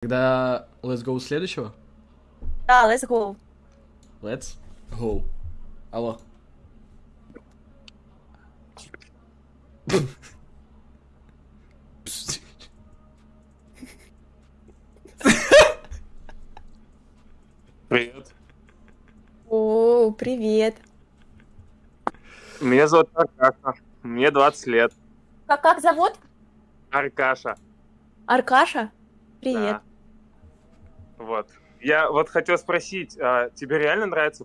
Тогда let's go следующего. Да, let's go. Let's go. Алло. Привет. О, привет. Меня зовут Аркаша. Мне 20 лет. Как, как зовут? Аркаша. Аркаша? Привет. Да. Вот. Я вот хотел спросить, а тебе реально нравится